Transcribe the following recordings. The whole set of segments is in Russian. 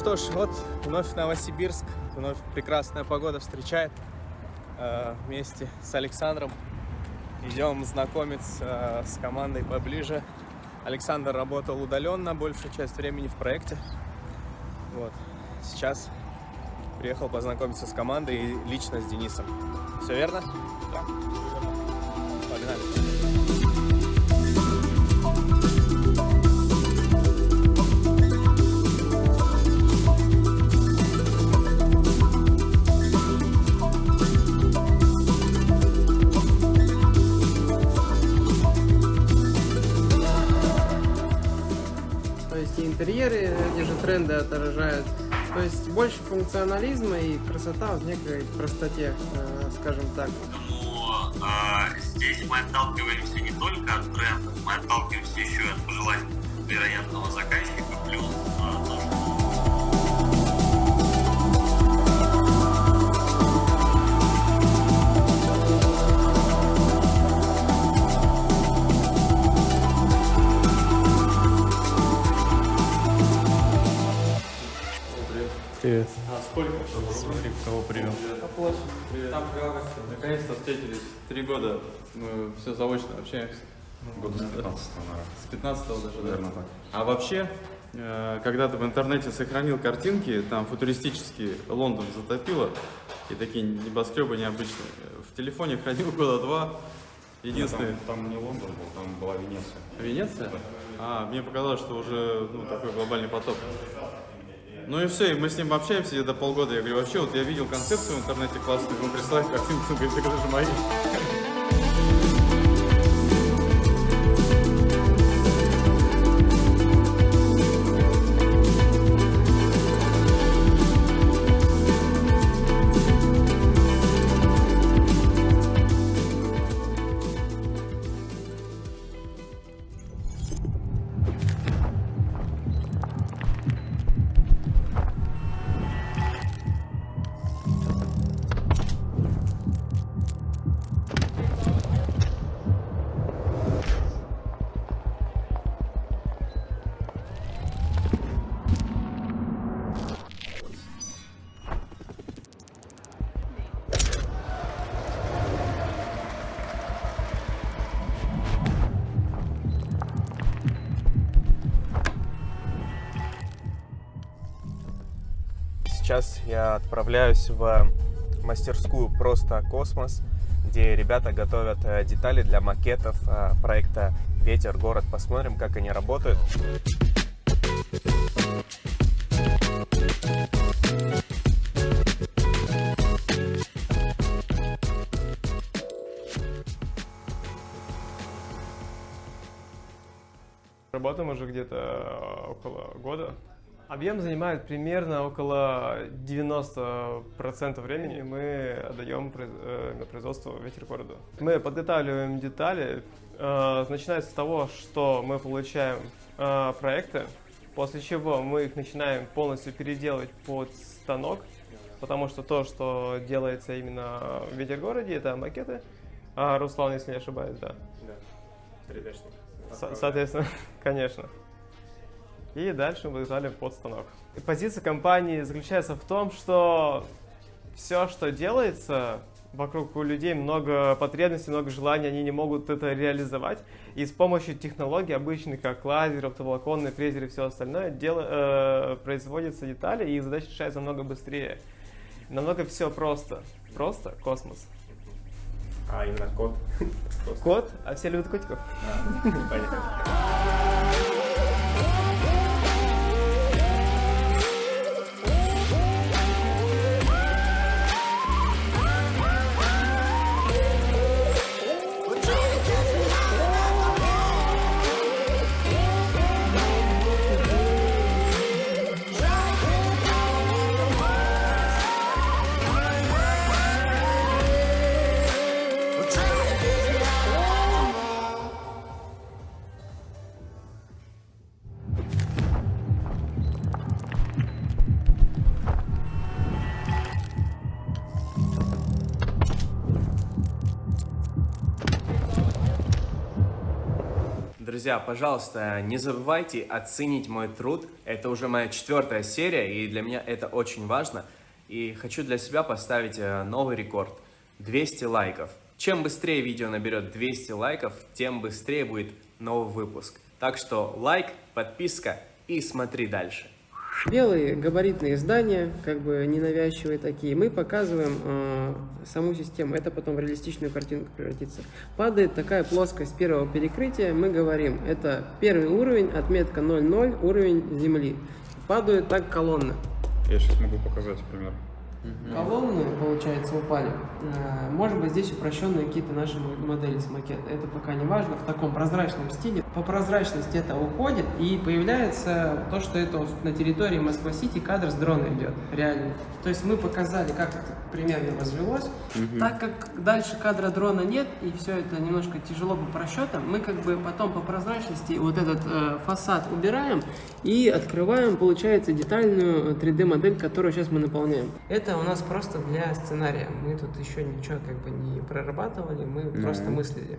Что ж, вот вновь Новосибирск, вновь прекрасная погода встречает. Э, вместе с Александром идем знакомиться э, с командой поближе. Александр работал удаленно большую часть времени в проекте. Вот. Сейчас приехал познакомиться с командой и лично с Денисом. Все верно? Да. Тренды отражают. То есть больше функционализма и красота в некой простоте, э, скажем так. Но а, здесь мы отталкиваемся не только от трендов, мы отталкиваемся еще и от пожеланий вероятного заказчика, плюс а, то, что Там Наконец-то встретились. Три года мы все заочно общаемся. Года с 15 наверное. С 15 даже, да? Наверное, так. А вообще, э, когда ты в интернете сохранил картинки, там футуристический Лондон затопило, и такие небоскребы необычные. В телефоне хранил года два. Единственный... Там, там не Лондон был, там была Венеция. Венеция? А, мне показалось, что уже ну, такой глобальный потоп. Ну и все, и мы с ним общаемся где-то полгода. Я говорю, вообще, вот я видел концепцию в интернете классную, ему присылаю картинку, он говорит, так это же мои. Сейчас я отправляюсь в мастерскую «Просто космос», где ребята готовят э, детали для макетов э, проекта «Ветер. Город». Посмотрим, как они работают. Работаем уже где-то э, около года. Объем занимает примерно около 90% времени мы отдаем э, на производство ветер города. Мы подготавливаем детали, э, начиная с того, что мы получаем э, проекты, после чего мы их начинаем полностью переделывать под станок, потому что то, что делается именно в ветер городе, это макеты. А Руслан, если не ошибаюсь, да. Со- Соответственно, конечно. И дальше мы выезжали под станок. И позиция компании заключается в том, что все, что делается, вокруг у людей много потребностей, много желаний, они не могут это реализовать. И с помощью технологий, обычных, как лазер, оптоволоконный фрезер и все остальное, дело, э, производятся детали, и их задача решается намного быстрее. Намного все просто. Просто космос. А, именно код. Кот, а все любят котиков. Друзья, пожалуйста, не забывайте оценить мой труд. Это уже моя четвертая серия, и для меня это очень важно. И хочу для себя поставить э, новый рекорд. 200 лайков. Чем быстрее видео наберет 200 лайков, тем быстрее будет новый выпуск. Так что лайк, подписка и смотри дальше. Белые габаритные здания, как бы ненавязчивые такие, мы показываем э, саму систему, это потом в реалистичную картинку превратится. Падает такая плоскость первого перекрытия, мы говорим, это первый уровень, отметка 0,0, уровень земли. Падают так колонны. Я сейчас могу показать пример. Колонны, получается, упали. Э, Может быть, здесь упрощенные какие-то наши модели с макета. Это пока не важно. В таком прозрачном стиле. По прозрачности это уходит, и появляется то, что это на территории Москва-Сити кадр с дрона идет. Реально. То есть мы показали, как это примерно развелось. Так как дальше кадра дрона нет, и все это немножко тяжело по просчетам, мы как бы потом по прозрачности вот этот э, фасад убираем и открываем, получается, детальную 3D-модель, которую сейчас мы наполняем. Это у нас просто для сценария. Мы тут еще ничего как бы не прорабатывали, мы просто мыслили.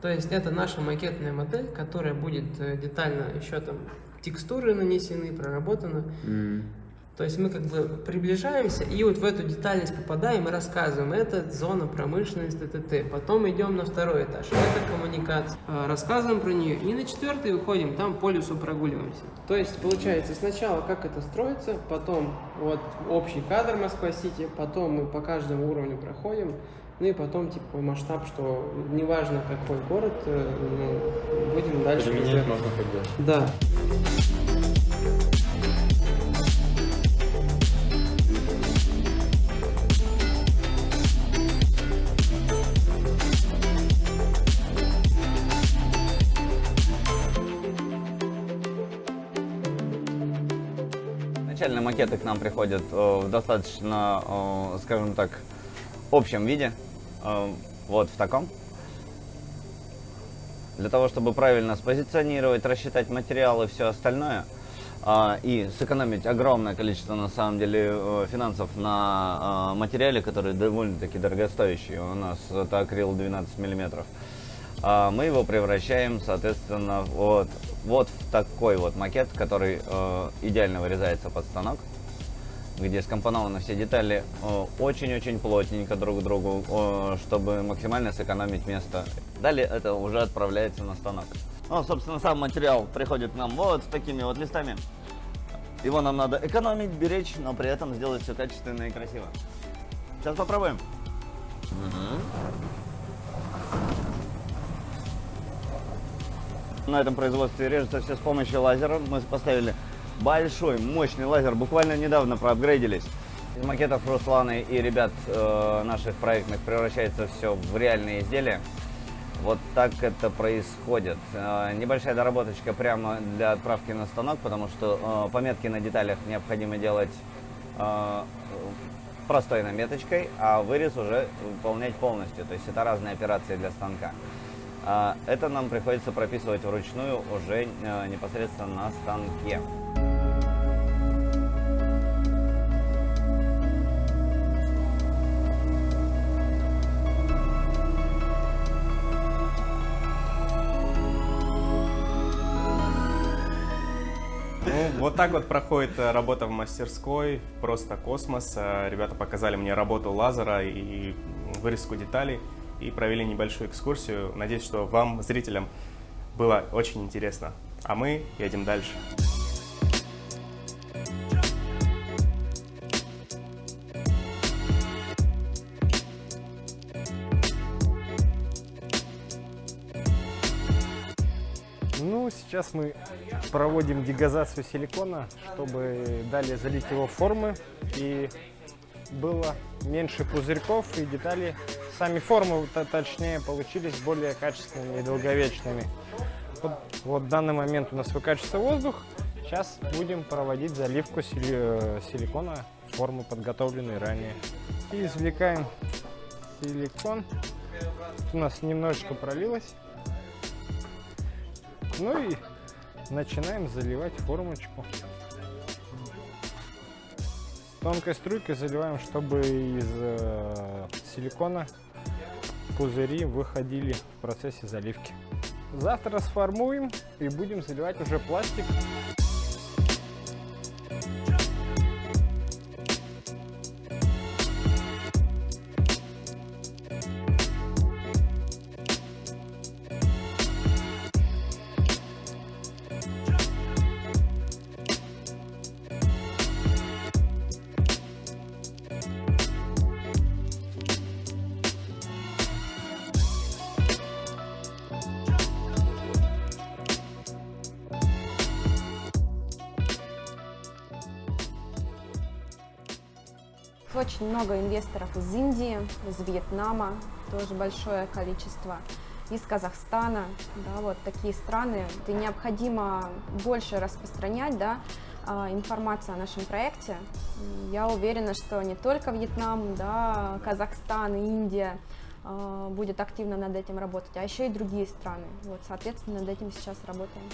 То есть это наша макетная модель, которая будет э, детально еще там текстуры нанесены, проработаны. То есть мы как бы приближаемся и вот в эту детальность попадаем и рассказываем. Это зона промышленности ТТ. Потом идем на второй этаж. Это коммуникация. А, Рассказываем про нее. И на четвертый выходим, там по лесу прогуливаемся. То есть получается сначала как это строится, потом вот общий кадр Москва-Сити, потом мы по каждому уровню проходим. Ну и потом, типа, масштаб, что неважно какой город, э, ну, будем дальше. Применять можно хоть Да. Макеты к нам приходят э, в достаточно, э, скажем так, общем виде. Э, Вот в таком. Для того, чтобы правильно спозиционировать, рассчитать материалы и все остальное, и сэкономить огромное количество, на самом деле, финансов на материале, который довольно-таки дорогостоящий. У нас это акрил 12 миллиметров. Мы его превращаем, соответственно, вот, вот такой вот макет, который э, идеально вырезается под станок, где скомпонованы все детали э, очень-очень плотненько друг к другу, э, чтобы максимально сэкономить место. Далее это уже отправляется на станок. Ну, собственно, сам материал приходит нам вот с такими вот листами. Его нам надо экономить, беречь, но при этом сделать все качественно и красиво. Сейчас попробуем. На этом производстве режется все с помощью лазера. Мы поставили большой, мощный лазер. Буквально недавно проапгрейдились. Из макетов Русланы и ребят э, наших проектных превращается все в реальные изделия. Вот так это происходит. Э, небольшая доработочка прямо для отправки на станок, потому что э, пометки на деталях необходимо делать э, простой наметочкой, а вырез уже выполнять полностью. То есть это разные операции для станка. А, Это нам приходится прописывать вручную уже э, непосредственно на станке. Ну, вот так вот проходит э, работа в мастерской, просто космос. Э, Ребята показали мне работу лазера и вырезку деталей и провели небольшую экскурсию. Надеюсь, что вам, зрителям, было очень интересно. А мы едем дальше. Ну, сейчас мы проводим дегазацию силикона, чтобы далее залить его формы и было меньше пузырьков и детали. Сами формы, т- точнее, получились более качественными и долговечными. Вот, вот в данный момент у нас выкачивается воздух. Сейчас будем проводить заливку э, силикона в форму, подготовленной ранее. И извлекаем силикон. У нас немножечко пролилось. Ну и начинаем заливать формочку. Тонкой струйкой заливаем, чтобы из э, силикона пузыри выходили в процессе заливки. Завтра сформуем и будем заливать уже пластик. Очень много инвесторов из Индии, из Вьетнама, тоже большое количество, из Казахстана, да, вот такие страны. Это необходимо больше распространять, да, а, информацию о нашем проекте. Я уверена, что не только Вьетнам, да, Казахстан, Индия а, будет активно над этим работать, а еще и другие страны. Вот, соответственно, над этим сейчас работаем.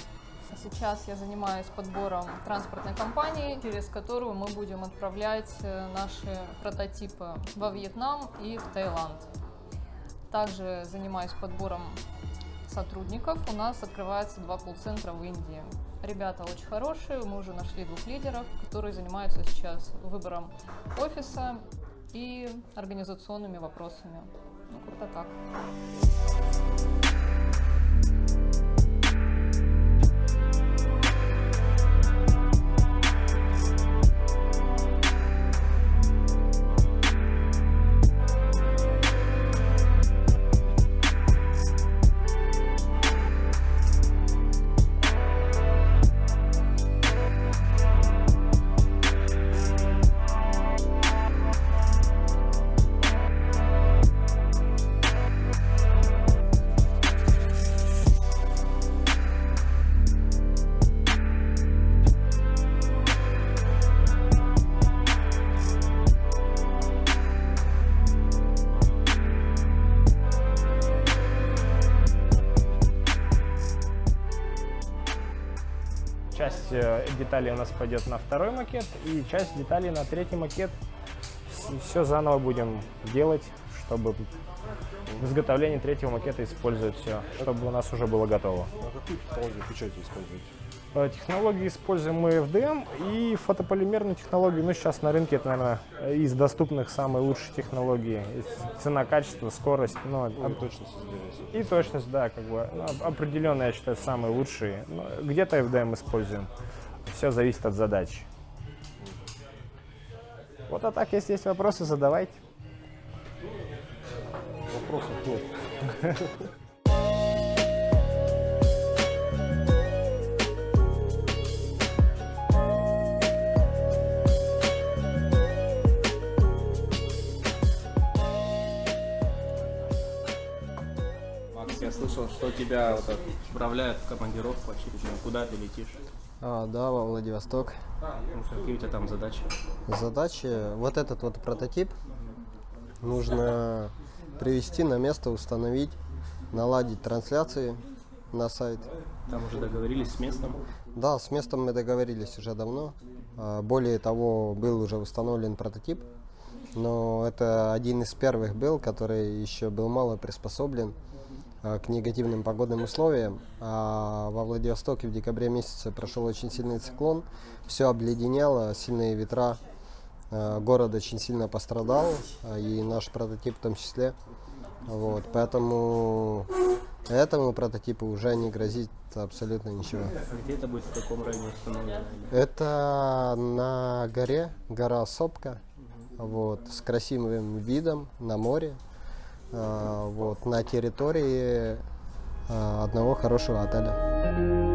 Сейчас я занимаюсь подбором транспортной компании, через которую мы будем отправлять э, наши прототипы во Вьетнам и в Таиланд. Также занимаюсь подбором сотрудников. У нас открывается два колл-центра в Индии. Ребята очень хорошие, мы уже нашли двух лидеров, которые занимаются сейчас выбором офиса и организационными вопросами. Ну, как-то так. Деталей у нас пойдет на второй макет, и часть деталей на третий макет. Все заново будем делать, чтобы в изготовлении третьего макета использовать все, чтобы у нас уже было готово. А какую технологию печати используете? Э, Технологии используем мы FDM и фотополимерную технологию. Ну, сейчас на рынке это, наверное, из доступных самые лучшие технологии. Цена, качество, скорость. Ну, Ну, и точность измерения. и точность, да, как бы ну, оп- определенно, я считаю, самые лучшие. Ну, Где-то FDM используем. Все зависит от задачи. Вот а так, если есть вопросы, задавайте. Вопросов нет. Макс, я слышал, что тебя вот отправляют в командировку очередную. Куда ты летишь? А, да, во Владивосток. Ну, какие у тебя там задачи? Задачи, вот этот вот прототип нужно привести на место, установить, наладить трансляции на сайт. Там уже договорились с местом. Да, с местом мы договорились уже давно. А, Более того, был уже установлен прототип, но это один из первых был, который еще был мало приспособлен к негативным погодным условиям. А во Владивостоке в декабре месяце прошел очень сильный циклон, все обледенело, сильные ветра, а, город очень сильно пострадал, а, и наш прототип в том числе. Вот, поэтому этому прототипу уже не грозит абсолютно ничего. Где это будет, в каком районе установлено? Это на горе, гора Сопка, вот, с красивым видом на море, вот, на территории а, одного хорошего отеля.